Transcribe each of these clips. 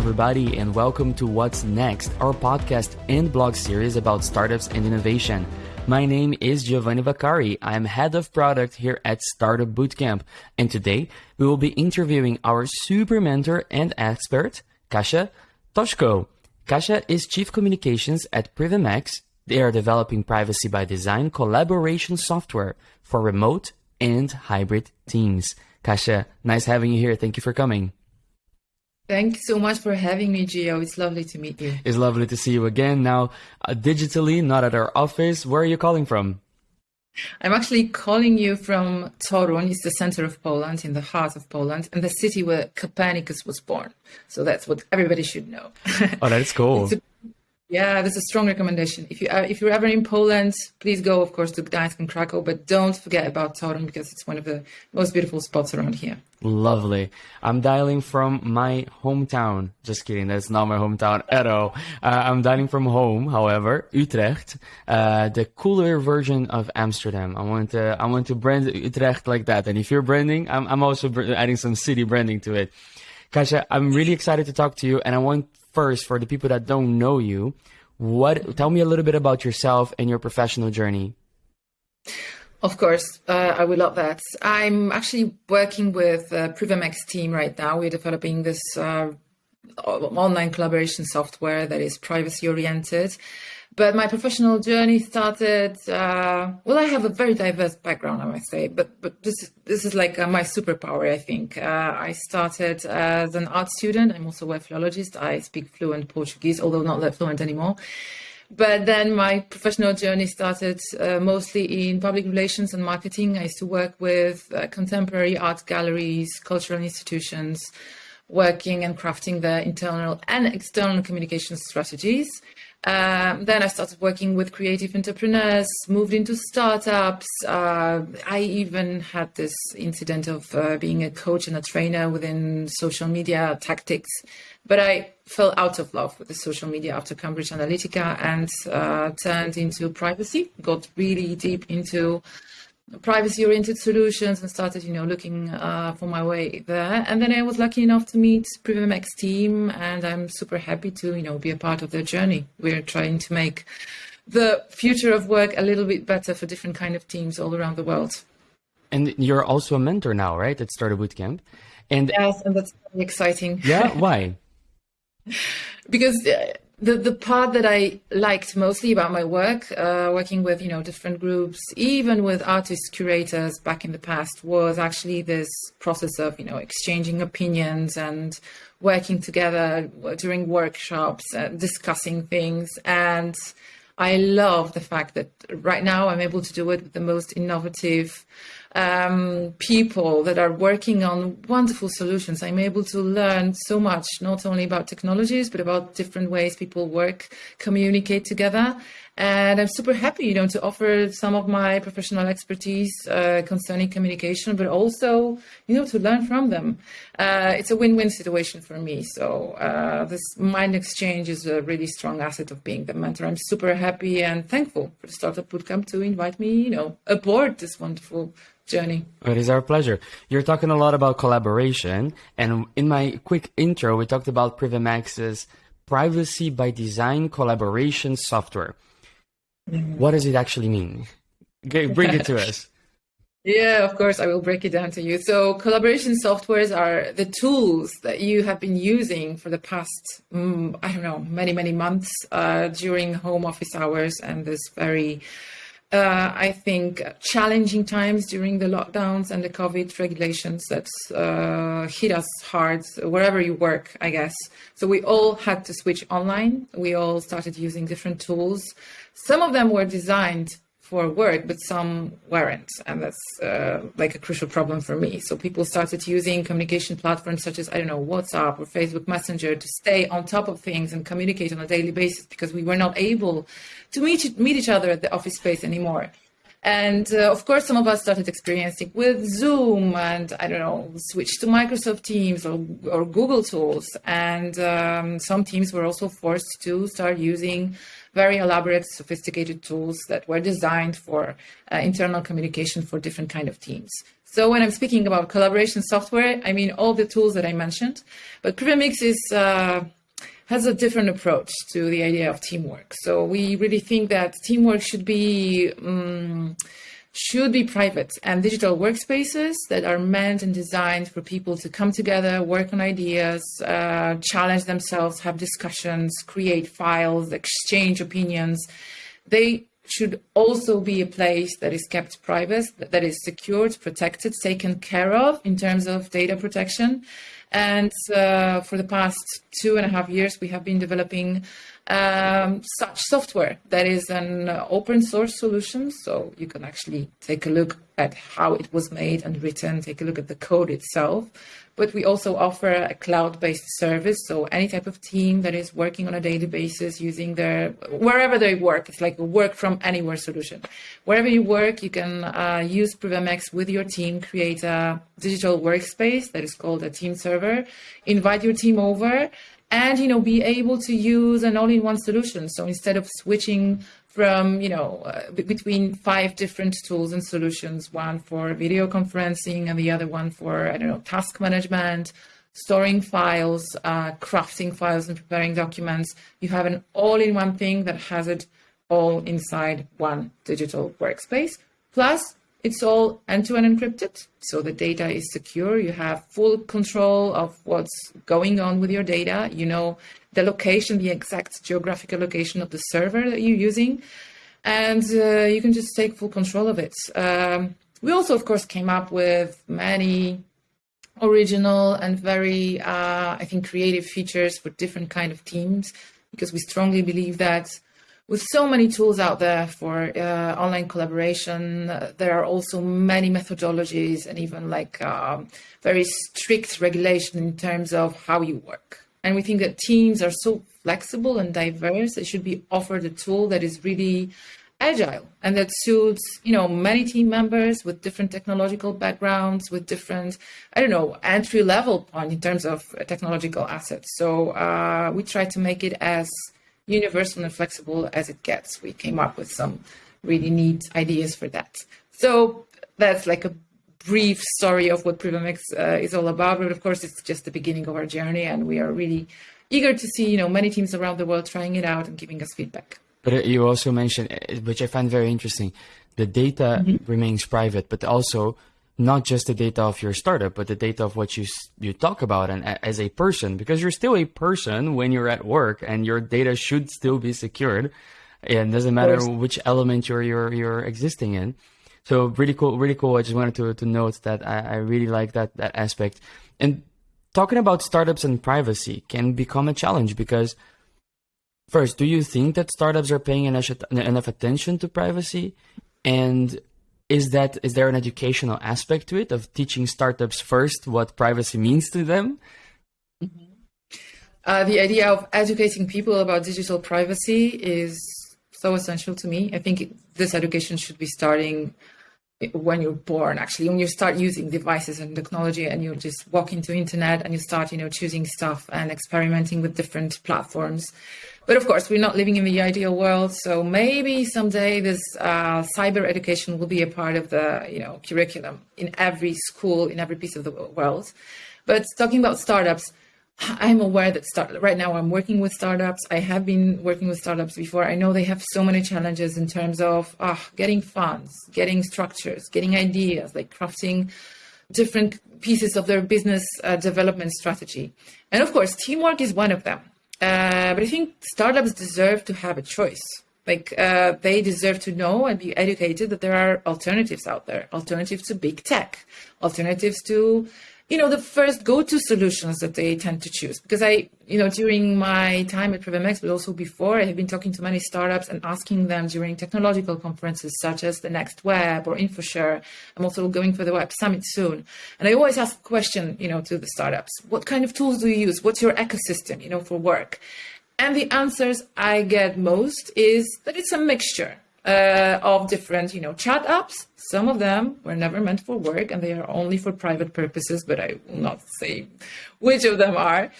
everybody, and welcome to What's Next, our podcast and blog series about startups and innovation. My name is Giovanni Vaccari. I'm head of product here at Startup Bootcamp, and today we will be interviewing our super mentor and expert, Kasia Toshko. Kasia is chief communications at PrivMX. They are developing privacy by design collaboration software for remote and hybrid teams. Kasia, nice having you here. Thank you for coming. Thank you so much for having me, Gio. It's lovely to meet you. It's lovely to see you again. Now, uh, digitally, not at our office. Where are you calling from? I'm actually calling you from Toruń. It's the center of Poland, in the heart of Poland, and the city where Copernicus was born. So that's what everybody should know. Oh, that's cool. a, yeah, that's a strong recommendation. If you uh, if you're ever in Poland, please go, of course, to Gdańsk and Krakow, but don't forget about Toruń because it's one of the most beautiful spots around here. Lovely. I'm dialing from my hometown. Just kidding. That's not my hometown at all. Uh, I'm dialing from home, however, Utrecht, uh, the cooler version of Amsterdam. I want to, I want to brand Utrecht like that. And if you're branding, I'm, I'm also adding some city branding to it. Kasia, I'm really excited to talk to you. And I want first, for the people that don't know you, what, tell me a little bit about yourself and your professional journey. Of course, uh, I would love that. I'm actually working with uh, PrivMX team right now. We're developing this uh, online collaboration software that is privacy oriented. But my professional journey started. Uh, well, I have a very diverse background, I must say. But but this this is like uh, my superpower. I think uh, I started as an art student. I'm also a philologist. I speak fluent Portuguese, although not that fluent anymore. But then my professional journey started uh, mostly in public relations and marketing. I used to work with uh, contemporary art galleries, cultural institutions, working and crafting their internal and external communication strategies. Um, then I started working with creative entrepreneurs, moved into startups. Uh, I even had this incident of uh, being a coach and a trainer within social media tactics. But I fell out of love with the social media after Cambridge Analytica and uh, turned into privacy, got really deep into privacy oriented solutions and started you know looking uh, for my way there. And then i was lucky enough to meet PrivMX team and i'm super happy to you know be a part of their journey. We're trying to make the future of work a little bit better for different kind of teams all around the world. And you're also a mentor now right? At startup bootcamp and yes and that's very exciting. Yeah why? Because uh, the the part that I liked mostly about my work, uh, working with you know different groups, even with artists curators back in the past, was actually this process of you know exchanging opinions and working together during workshops, uh, discussing things, and I love the fact that right now I'm able to do it with the most innovative um, people that are working on wonderful solutions. I'm able to learn so much, not only about technologies, but about different ways people work, communicate together. And I'm super happy, you know, to offer some of my professional expertise uh, concerning communication, but also, you know, to learn from them. Uh, it's a win-win situation for me. So uh, this mind exchange is a really strong asset of being the mentor. I'm super happy and thankful for the Startup Bootcamp to invite me, you know, aboard this wonderful journey. It is our pleasure. You're talking a lot about collaboration, and in my quick intro, we talked about PrivMX's privacy by design collaboration software. Mm-hmm. What does it actually mean? Okay, bring it to us. Yeah, of course, I will break it down to you. So, collaboration softwares are the tools that you have been using for the past, um, I don't know, many, many months uh, during home office hours and this very uh, I think, challenging times during the lockdowns and the COVID regulations that uh, hit us hard wherever you work, I guess. So we all had to switch online. We all started using different tools. Some of them were designed for work, but some weren't. And that's uh, like a crucial problem for me. So people started using communication platforms such as, I don't know, WhatsApp or Facebook Messenger to stay on top of things and communicate on a daily basis because we were not able to meet, meet each other at the office space anymore. And uh, of course, some of us started experiencing with Zoom and I don't know, switched to Microsoft Teams or, or Google tools. And um, some teams were also forced to start using very elaborate, sophisticated tools that were designed for uh, internal communication for different kind of teams. So when I'm speaking about collaboration software, I mean all the tools that I mentioned. But PrivMX is uh, has a different approach to the idea of teamwork. So we really think that teamwork should be um, should be private and digital workspaces that are meant and designed for people to come together, work on ideas, uh, challenge themselves, have discussions, create files, exchange opinions. They should also be a place that is kept private, that is secured, protected, taken care of in terms of data protection. And uh, for the past two and a half years, we have been developing um, such software that is an open source solution. So you can actually take a look at how it was made and written, take a look at the code itself. But we also offer a cloud based service. So any type of team that is working on a daily basis using their, wherever they work, it's like a work from anywhere solution. Wherever you work, you can uh, use PrivMX with your team, create a digital workspace that is called a team server, invite your team over and you know be able to use an all-in-one solution. So instead of switching from you know uh, between five different tools and solutions one for video conferencing and the other one for i don't know task management storing files uh, crafting files and preparing documents you have an all-in-one thing that has it all inside one digital workspace. Plus it's all end-to-end encrypted, so the data is secure. You have full control of what's going on with your data. You know the location, the exact geographical location of the server that you're using, and uh, you can just take full control of it. Um, we also, of course, came up with many original and very, uh, I think, creative features for different kind of teams because we strongly believe that with so many tools out there for uh, online collaboration, uh, there are also many methodologies and even like um, very strict regulation in terms of how you work. And we think that teams are so flexible and diverse, they should be offered a tool that is really agile and that suits you know many team members with different technological backgrounds with different i don't know entry level point in terms of technological assets so uh, we try to make it as universal and flexible as it gets. We came up with some really neat ideas for that. So that's like a brief story of what PrivMX uh, is all about. But of course, it's just the beginning of our journey, and we are really eager to see you know many teams around the world trying it out and giving us feedback. But you also mentioned, uh, which I find very interesting, the data mm-hmm. remains private, but also not just the data of your startup, but the data of what you you talk about and as a person, because you're still a person when you're at work, and your data should still be secured. And doesn't matter which element you're you're you're existing in. So really cool, really cool. I just wanted to to note that I, I really like that that aspect. And talking about startups and privacy can become a challenge because first, do you think that startups are paying enough, enough attention to privacy? And is that is there an educational aspect to it of teaching startups first what privacy means to them? Mm-hmm. Uh, the idea of educating people about digital privacy is so essential to me. I think this education should be starting when you're born actually when you start using devices and technology and you just walk into internet and you start you know choosing stuff and experimenting with different platforms but of course, we're not living in the ideal world. So maybe someday this uh, cyber education will be a part of the you know curriculum in every school in every piece of the world. But talking about startups, I'm aware that start, right now I'm working with startups. I have been working with startups before. I know they have so many challenges in terms of uh, getting funds, getting structures, getting ideas, like crafting different pieces of their business uh, development strategy. And of course, teamwork is one of them. Uh, but I think startups deserve to have a choice. Like uh, they deserve to know and be educated that there are alternatives out there, alternatives to big tech, alternatives to you know, the first go-to solutions that they tend to choose. Because I, you know, during my time at PrivMX, but also before, I have been talking to many startups and asking them during technological conferences such as the Next Web or InfoShare. I'm also going for the Web Summit soon. And I always ask a question, you know, to the startups. What kind of tools do you use? What's your ecosystem, you know, for work? And the answers I get most is that it's a mixture uh, of different, you know, chat apps. Some of them were never meant for work and they are only for private purposes, but I will not say which of them are.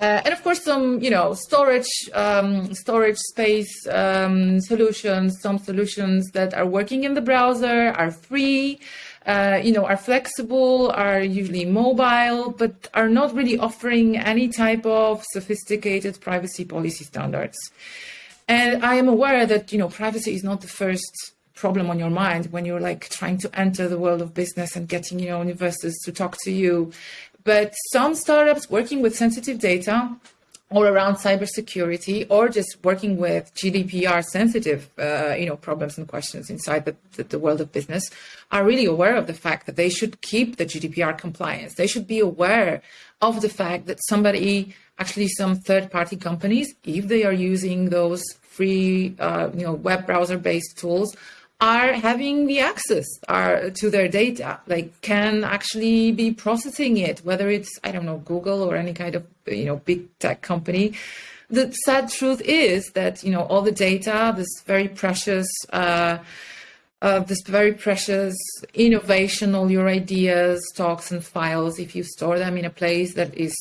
Uh, and of course, some you know storage um, storage space um, solutions. Some solutions that are working in the browser are free. Uh, you know, are flexible, are usually mobile, but are not really offering any type of sophisticated privacy policy standards. And I am aware that you know privacy is not the first problem on your mind when you're like trying to enter the world of business and getting you know investors to talk to you. But some startups working with sensitive data or around cybersecurity or just working with GDPR sensitive, uh, you know, problems and questions inside the, the, the, world of business are really aware of the fact that they should keep the GDPR compliance. They should be aware of the fact that somebody, actually some third party companies, if they are using those free, uh, you know, web browser based tools, are having the access are, to their data, like can actually be processing it, whether it's, I don't know, Google or any kind of, you know, big tech company. The sad truth is that, you know, all the data, this very precious, uh, uh, this very precious innovation, all your ideas, talks, and files, if you store them in a place that is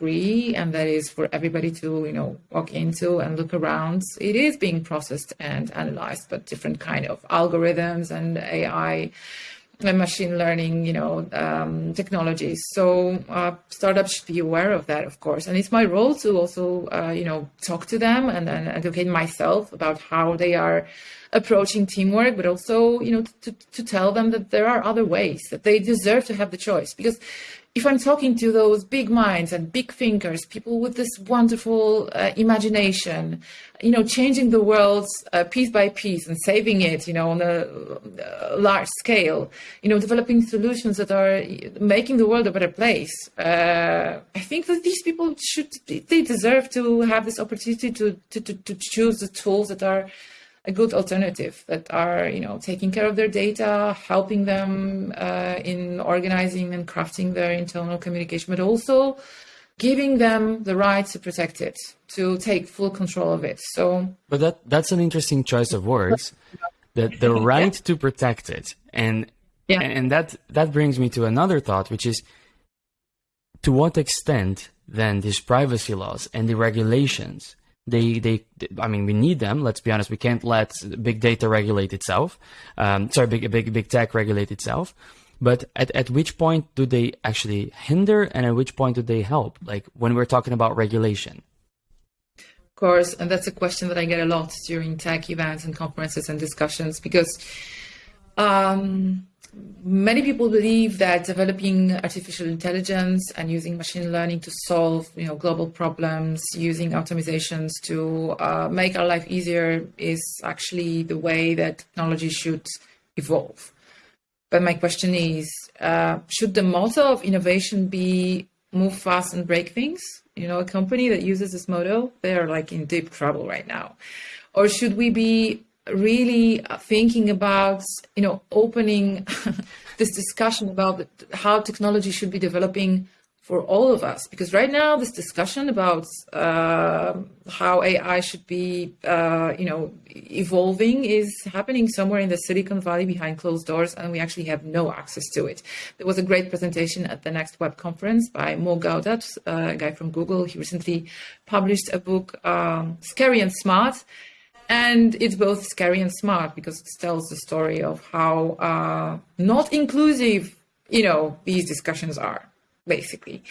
free and that is for everybody to you know walk into and look around. It is being processed and analyzed but different kind of algorithms and ai and machine learning you know um, technologies. So uh, startups should be aware of that of course. And it's my role to also uh, you know talk to them and, and educate myself about how they are approaching teamwork but also you know to, to tell them that there are other ways that they deserve to have the choice. Because if I'm talking to those big minds and big thinkers, people with this wonderful uh, imagination, you know, changing the world uh, piece by piece and saving it, you know, on a, a, large scale, you know, developing solutions that are making the world a better place. Uh, I think that these people should, they deserve to have this opportunity to, to, to, to choose the tools that are a good alternative that are you know taking care of their data helping them uh, in organizing and crafting their internal communication but also giving them the right to protect it to take full control of it so but that that's an interesting choice of words that the right yeah. to protect it and yeah. and that that brings me to another thought which is to what extent then these privacy laws and the regulations they, they, I mean, we need them. Let's be honest. We can't let big data regulate itself. Um, sorry, big, big, big tech regulate itself. But at, at which point do they actually hinder and at which point do they help? Like when we're talking about regulation. Of course. And that's a question that I get a lot during tech events and conferences and discussions because, um, many people believe that developing artificial intelligence and using machine learning to solve you know global problems using optimizations to uh, make our life easier is actually the way that technology should evolve. But my question is uh, should the motto of innovation be move fast and break things? You know a company that uses this motto they're like in deep trouble right now. Or should we be really thinking about you know opening this discussion about how technology should be developing for all of us because right now this discussion about uh, how AI should be uh, you know evolving is happening somewhere in the Silicon Valley behind closed doors and we actually have no access to it. There was a great presentation at the next web conference by Mo Gawdat, a guy from Google. He recently published a book, um, Scary and Smart and it's both scary and smart because it tells the story of how uh, not inclusive you know these discussions are basically.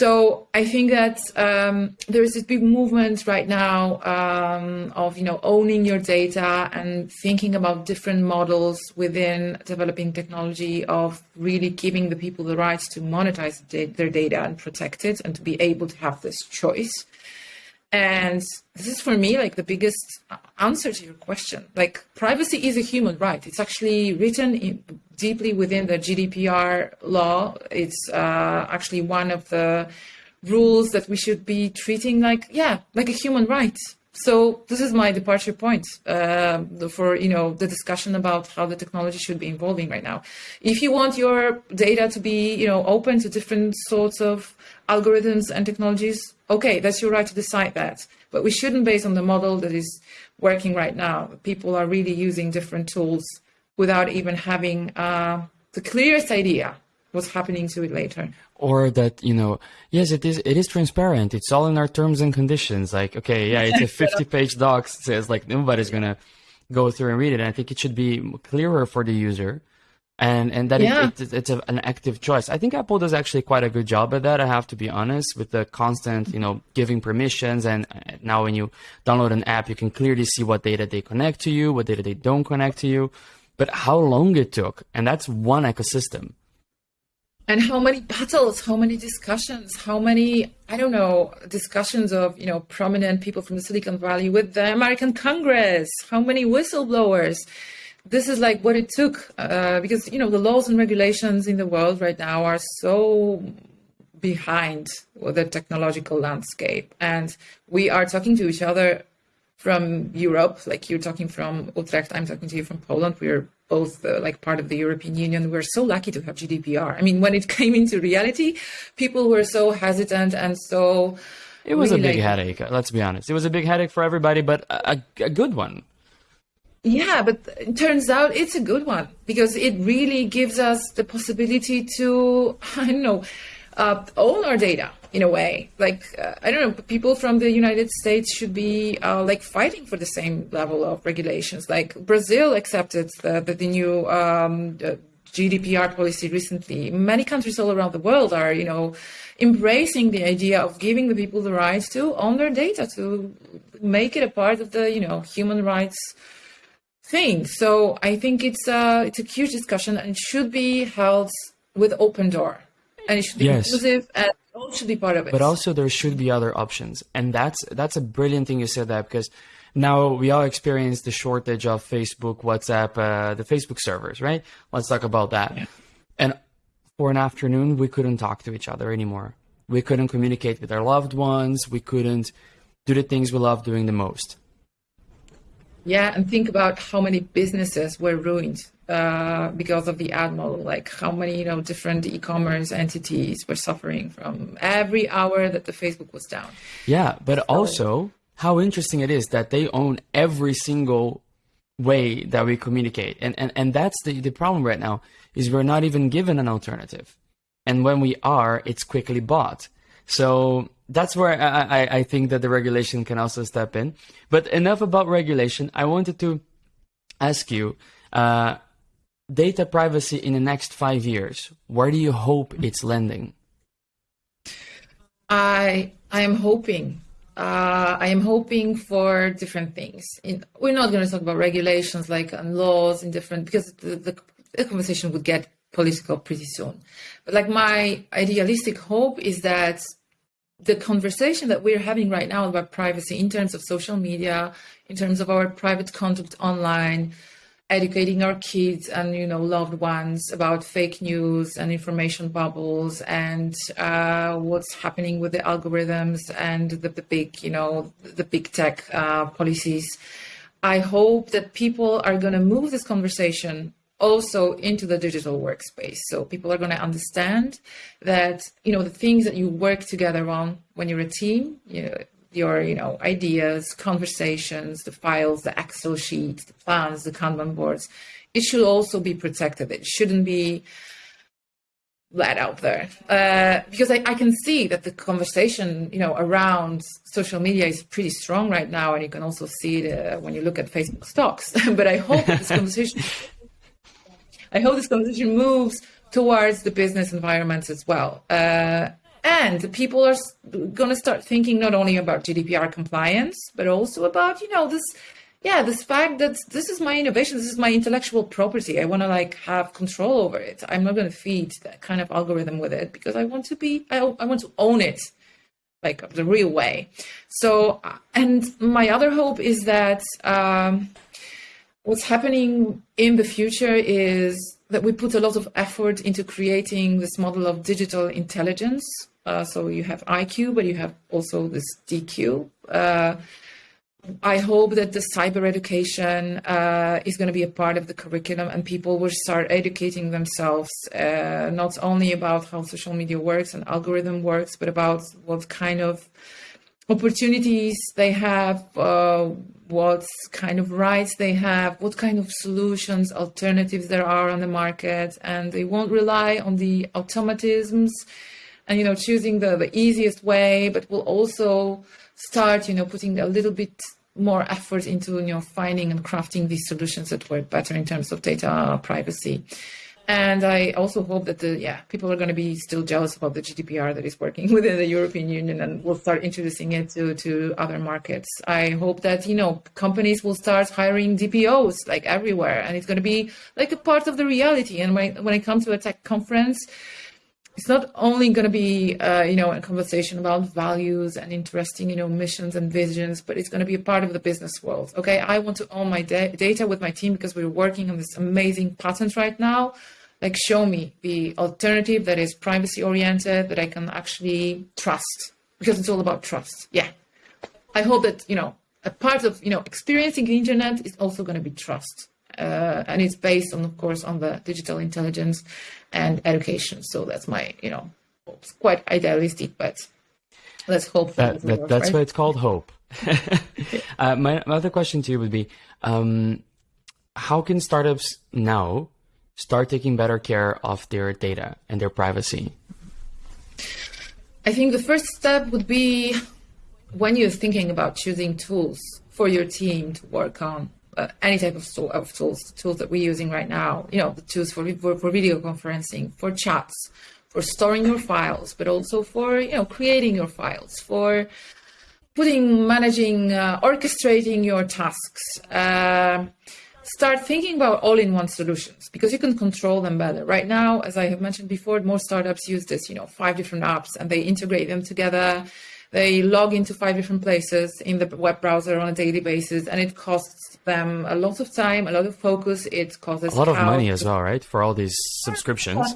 So i think that um, there is this big movement right now um, of you know owning your data and thinking about different models within developing technology of really giving the people the rights to monetize their data and protect it and to be able to have this choice and this is for me like the biggest answer to your question. Like privacy is a human right. It's actually written in, deeply within the GDPR law. It's uh, actually one of the rules that we should be treating like yeah, like a human right. So this is my departure point uh, for you know the discussion about how the technology should be evolving right now. If you want your data to be you know open to different sorts of algorithms and technologies, okay, that's your right to decide that. But we shouldn't base on the model that is working right now. People are really using different tools without even having uh, the clearest idea what's happening to it later. Or that you know yes it is it is transparent. It's all in our terms and conditions. Like okay yeah it's a 50 page doc says like nobody's gonna go through and read it. And i think it should be clearer for the user and and that yeah. it, it, it's a, an active choice. I think apple does actually quite a good job at that i have to be honest with the constant you know giving permissions and now when you download an app you can clearly see what data they connect to you what data they don't connect to you. But how long it took and that's one ecosystem. And how many battles how many discussions how many i don't know discussions of you know prominent people from the silicon valley with the american congress? How many whistleblowers this is like what it took uh, because you know the laws and regulations in the world right now are so behind the technological landscape and we are talking to each other from europe like you're talking from utrecht i'm talking to you from poland we're both uh, like part of the European Union. We're so lucky to have GDPR. I mean, when it came into reality, people were so hesitant and so. It was really a big like, headache. Let's be honest. It was a big headache for everybody, but a, a good one. Yeah, but it turns out it's a good one because it really gives us the possibility to, I don't know, uh, own our data in a way. Like uh, I don't know, people from the United States should be uh, like fighting for the same level of regulations. Like Brazil accepted the, the, the new um, GDPR policy recently. Many countries all around the world are, you know, embracing the idea of giving the people the rights to own their data, to make it a part of the, you know, human rights thing. So I think it's a uh, it's a huge discussion and it should be held with open door and it should be yes. inclusive and all should be part of it. But also there should be other options, and that's that's a brilliant thing you said that because now we all experience the shortage of Facebook, WhatsApp, uh, the Facebook servers, right? Let's talk about that. Yeah. And for an afternoon, we couldn't talk to each other anymore. We couldn't communicate with our loved ones. We couldn't do the things we love doing the most. Yeah, and think about how many businesses were ruined uh, because of the ad model. Like how many you know different e-commerce entities were suffering from every hour that the Facebook was down. Yeah, but so, also how interesting it is that they own every single way that we communicate, and and and that's the the problem right now is we're not even given an alternative, and when we are, it's quickly bought. So that's where I, I, I think that the regulation can also step in. But enough about regulation. I wanted to ask you uh, data privacy in the next five years. Where do you hope it's landing? I I am hoping. Uh, I am hoping for different things. In, we're not going to talk about regulations like and laws in different because the, the, the conversation would get political pretty soon. But like my idealistic hope is that the conversation that we're having right now about privacy in terms of social media, in terms of our private conduct online, educating our kids and you know loved ones about fake news and information bubbles and uh, what's happening with the algorithms and the, the big you know the big tech uh, policies. I hope that people are going to move this conversation also into the digital workspace. So people are going to understand that, you know, the things that you work together on when you're a team, you know, your, you know, ideas, conversations, the files, the Excel sheets, the plans, the Kanban boards, it should also be protected. It shouldn't be let out there uh, because I, I, can see that the conversation you know around social media is pretty strong right now and you can also see it uh, when you look at facebook stocks but i hope this conversation I hope this conversation moves towards the business environments as well. Uh, and people are going to start thinking not only about GDPR compliance, but also about, you know, this, yeah, this fact that this is my innovation, this is my intellectual property. I want to like have control over it. I'm not going to feed that kind of algorithm with it because I want to be, I, I want to own it like the real way. So, and my other hope is that, um, what's happening in the future is that we put a lot of effort into creating this model of digital intelligence. Uh, so you have IQ, but you have also this DQ. Uh, I hope that the cyber education uh, is going to be a part of the curriculum and people will start educating themselves uh, not only about how social media works and algorithm works, but about what kind of opportunities they have, uh, what kind of rights they have, what kind of solutions, alternatives there are on the market, and they won't rely on the automatisms and you know choosing the, the easiest way, but will also start you know putting a little bit more effort into you know finding and crafting these solutions that work better in terms of data privacy. And I also hope that the yeah people are going to be still jealous about the GDPR that is working within the European Union and will start introducing it to to other markets. I hope that you know companies will start hiring DPOs like everywhere, and it's going to be like a part of the reality. And when when I come to a tech conference, it's not only going to be uh, you know a conversation about values and interesting you know missions and visions but it's going to be a part of the business world okay? I want to own my da- data with my team because we're working on this amazing patent right now. Like show me the alternative that is privacy oriented that i can actually trust because it's all about trust yeah. I hope that you know a part of you know experiencing the internet is also going to be trust uh, and it's based on, of course, on the digital intelligence and education. So that's my, you know, it's quite idealistic, but let's hope that, that work, that's right? why it's called hope. uh, my, my, other question to you would be, um, how can startups now start taking better care of their data and their privacy? I think the first step would be when you're thinking about choosing tools for your team to work on uh, any type of, tool, of tools, tools that we're using right now, you know, the tools for, for, for video conferencing, for chats, for storing your files, but also for, you know, creating your files, for putting, managing, uh, orchestrating your tasks. Uh, start thinking about all-in-one solutions because you can control them better. Right now, as I have mentioned before, most startups use this, you know, five different apps and they integrate them together. They log into five different places in the web browser on a daily basis, and it costs them a lot of time, a lot of focus. It causes a lot of money as well, right? For all these subscriptions.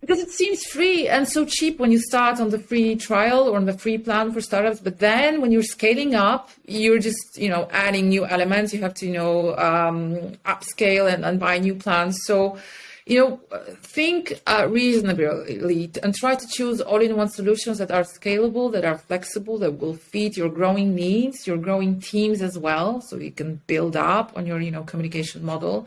Because it seems free and so cheap when you start on the free trial or on the free plan for startups, but then when you're scaling up, you're just you know adding new elements. You have to you know um, upscale and, and buy new plans. So you know, think uh, reasonably and try to choose all-in-one solutions that are scalable, that are flexible, that will fit your growing needs, your growing teams as well, so you can build up on your, you know, communication model,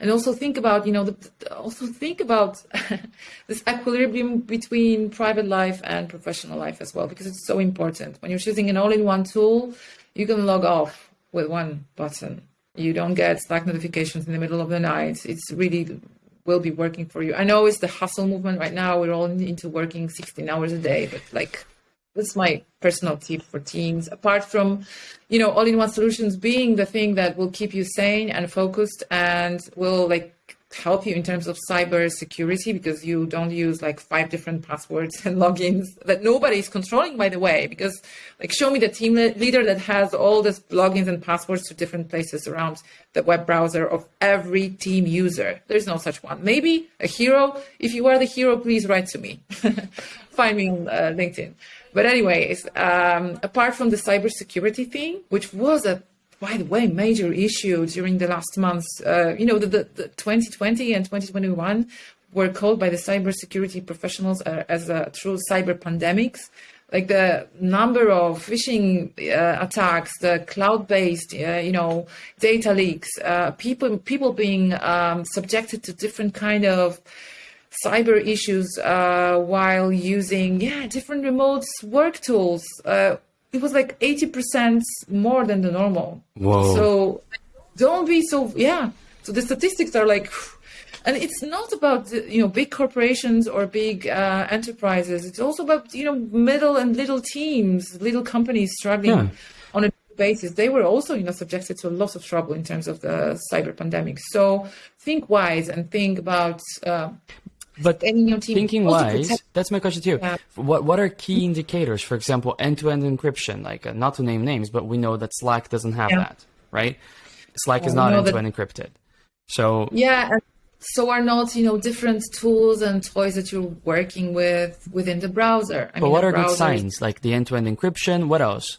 and also think about, you know, the, also think about this equilibrium between private life and professional life as well, because it's so important. When you're choosing an all-in-one tool, you can log off with one button. You don't get Slack notifications in the middle of the night. It's really will be working for you. I know it's the hustle movement right now. We're all into working 16 hours a day, but like that's my personal tip for teams. Apart from, you know, all-in-one solutions being the thing that will keep you sane and focused and will like help you in terms of cyber security because you don't use like five different passwords and logins that nobody is controlling by the way because like show me the team leader that has all these logins and passwords to different places around the web browser of every team user. There's no such one. Maybe a hero. If you are the hero please write to me. Find me on uh, linkedin. But anyways um, apart from the cybersecurity thing which was a by the way, major issue during the last months. Uh, you know, the, the, the, 2020 and 2021 were called by the cybersecurity professionals uh, as a true cyber pandemics. Like the number of phishing uh, attacks, the cloud-based, uh, you know, data leaks, uh, people people being um, subjected to different kind of cyber issues uh, while using yeah different remote work tools it was like 80% more than the normal. Whoa. So don't be so, yeah. So the statistics are like, and it's not about, you know, big corporations or big uh, enterprises. It's also about, you know, middle and little teams, little companies struggling yeah. on a basis. They were also, you know, subjected to a lot of trouble in terms of the cyber pandemic. So think wise and think about, uh, but thinking wise, that's my question too. Yeah. What what are key indicators? For example, end-to-end encryption. Like uh, not to name names, but we know that Slack doesn't have yeah. that, right? Slack is not end-to-end that- encrypted. So yeah, so are not you know different tools and toys that you're working with within the browser. I but mean, what are good signs? Like the end-to-end encryption. What else?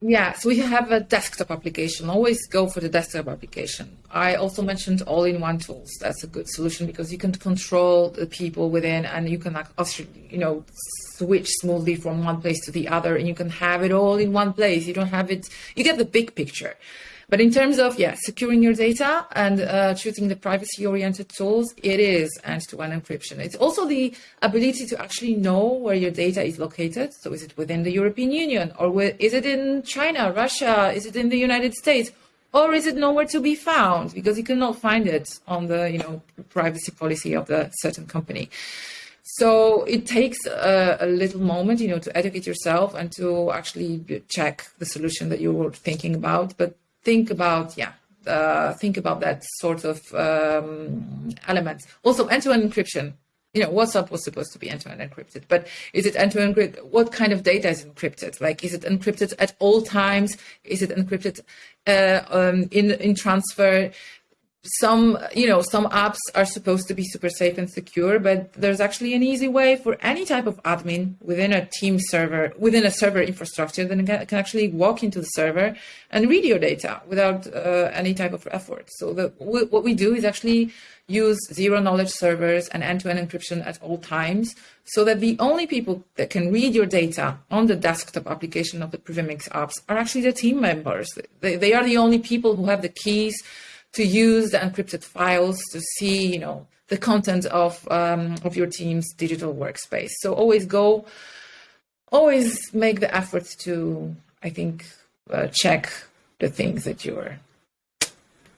Yeah, so we have a desktop application. Always go for the desktop application. I also mentioned all-in-one tools. That's a good solution because you can control the people within, and you can also, you know, switch smoothly from one place to the other, and you can have it all in one place. You don't have it. You get the big picture. But in terms of yeah, securing your data and uh, choosing the privacy-oriented tools, it is end-to-end encryption. It's also the ability to actually know where your data is located. So, is it within the European Union, or is it in China, Russia? Is it in the United States? Or is it nowhere to be found because you cannot find it on the you know privacy policy of the certain company? So it takes a, a, little moment, you know, to educate yourself and to actually check the solution that you were thinking about. But think about yeah uh, think about that sort of um, elements. Also, end-to-end encryption. You know, WhatsApp was supposed to be end-to-end encrypted, but is it end-to-end? What kind of data is encrypted? Like, is it encrypted at all times? Is it encrypted uh, um, in in transfer? Some you know some apps are supposed to be super safe and secure but there's actually an easy way for any type of admin within a team server within a server infrastructure that can, actually walk into the server and read your data without uh, any type of effort. So the, what we do is actually use zero knowledge servers and end-to-end encryption at all times so that the only people that can read your data on the desktop application of the PrivMX apps are actually the team members. They, they are the only people who have the keys to use the encrypted files to see, you know, the content of um, of your team's digital workspace. So always go, always make the effort to, I think, uh, check the things that you're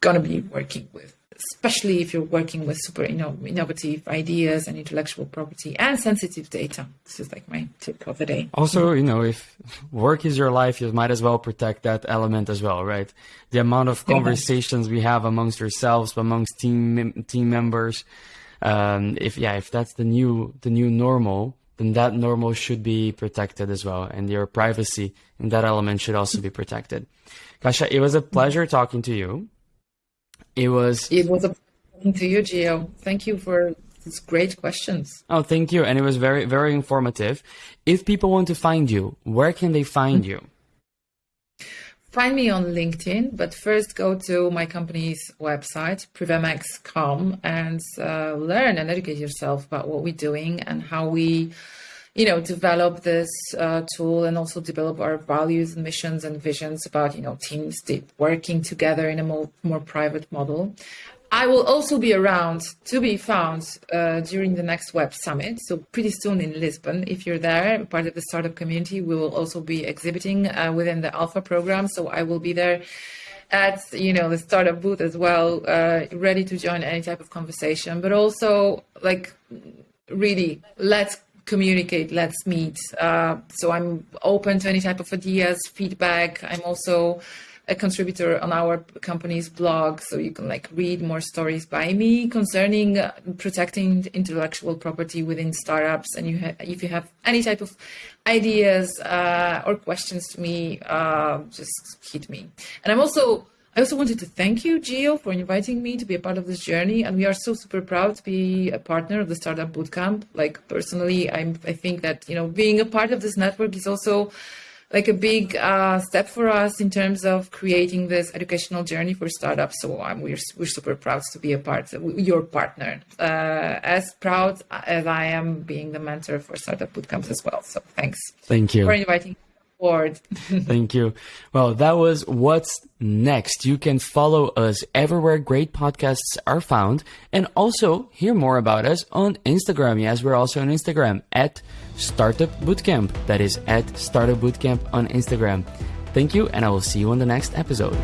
gonna be working with especially if you're working with super you know, innovative ideas and intellectual property and sensitive data. This is like my tip of the day. Also, you know, if work is your life, you might as well protect that element as well, right? The amount of conversations we have amongst ourselves, amongst team team members. Um, if yeah, if that's the new the new normal, then that normal should be protected as well, and your privacy in that element should also be protected. Kasia, it was a pleasure talking to you. It was. It was a pleasure to you, Gio. Thank you for these great questions. Oh, thank you, and it was very, very informative. If people want to find you, where can they find you? Find me on LinkedIn, but first go to my company's website, privmx.com, and uh, learn and educate yourself about what we're doing and how we you know, develop this uh, tool and also develop our values and missions and visions about, you know, teams working together in a more, more private model. I will also be around to be found uh, during the next Web Summit. So pretty soon in Lisbon, if you're there, part of the startup community, we will also be exhibiting uh, within the Alpha program. So I will be there at you know the startup booth as well, uh, ready to join any type of conversation. But also like really let's communicate, let's meet. Uh, so I'm open to any type of ideas, feedback. I'm also a contributor on our company's blog, so you can like read more stories by me concerning uh, protecting intellectual property within startups. And you if you have any type of ideas uh, or questions to me, uh, just hit me. And I'm also I also wanted to thank you, Gio, for inviting me to be a part of this journey. And we are so super proud to be a partner of the Startup Bootcamp. Like personally, I'm, I think that, you know, being a part of this network is also like a big uh, step for us in terms of creating this educational journey for startups. So um, we're, we're super proud to be a part, of your partner, uh, as proud as I am being the mentor for Startup Bootcamps as well. So thanks. Thank you for inviting Thank you. Well, that was what's next. You can follow us everywhere great podcasts are found and also hear more about us on Instagram. Yes, we're also on Instagram at Startup Bootcamp. That is at Startup Bootcamp on Instagram. Thank you, and I will see you on the next episode.